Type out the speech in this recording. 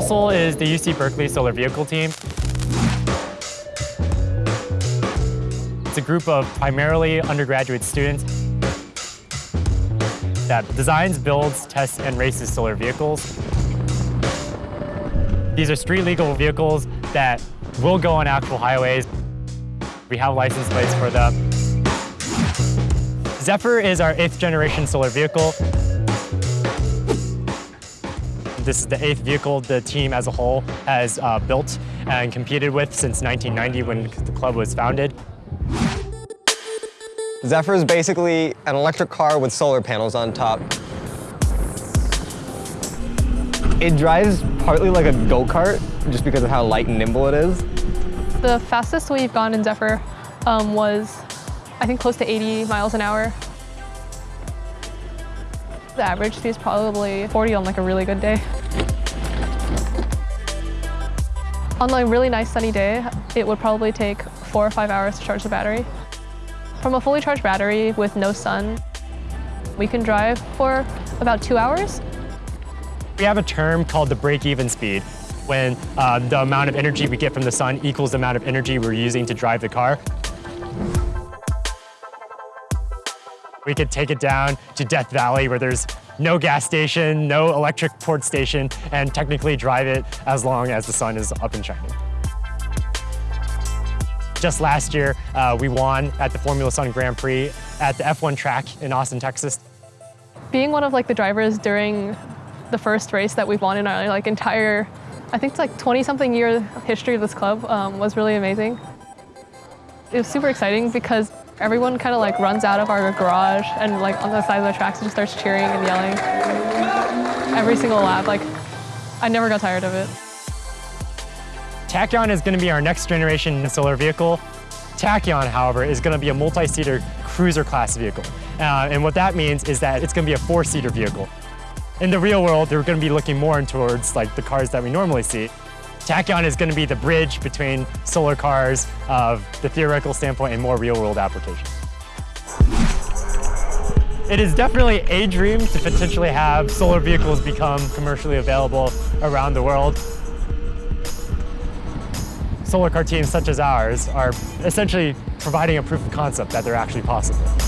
SOL is the UC Berkeley Solar Vehicle Team. It's a group of primarily undergraduate students that designs, builds, tests, and races solar vehicles. These are street legal vehicles that will go on actual highways. We have license plates for them. Zephyr is our eighth generation solar vehicle. This is the eighth vehicle the team as a whole has uh, built and competed with since 1990 when the club was founded. Zephyr is basically an electric car with solar panels on top. It drives partly like a go-kart, just because of how light and nimble it is. The fastest we've gone in Zephyr um, was, I think, close to 80 miles an hour. The average is probably 40 on like a really good day. On a really nice sunny day, it would probably take four or five hours to charge the battery. From a fully charged battery with no sun, we can drive for about two hours. We have a term called the break-even speed, when uh, the amount of energy we get from the sun equals the amount of energy we're using to drive the car. We could take it down to Death Valley where there's no gas station, no electric port station, and technically drive it as long as the sun is up and shining. Just last year, uh, we won at the Formula Sun Grand Prix at the F1 track in Austin, Texas. Being one of like the drivers during the first race that we've won in our like entire, I think it's like 20 something year history of this club um, was really amazing. It was super exciting because everyone kind of like runs out of our garage and like on the side of the tracks and just starts cheering and yelling. Every single lap, like I never got tired of it. Tachyon is going to be our next generation solar vehicle. Tachyon, however, is going to be a multi-seater cruiser class vehicle. Uh, and what that means is that it's going to be a four-seater vehicle. In the real world, they're going to be looking more towards like the cars that we normally see. Tachyon is going to be the bridge between solar cars of the theoretical standpoint and more real-world applications. It is definitely a dream to potentially have solar vehicles become commercially available around the world solar car teams such as ours are essentially providing a proof of concept that they're actually possible.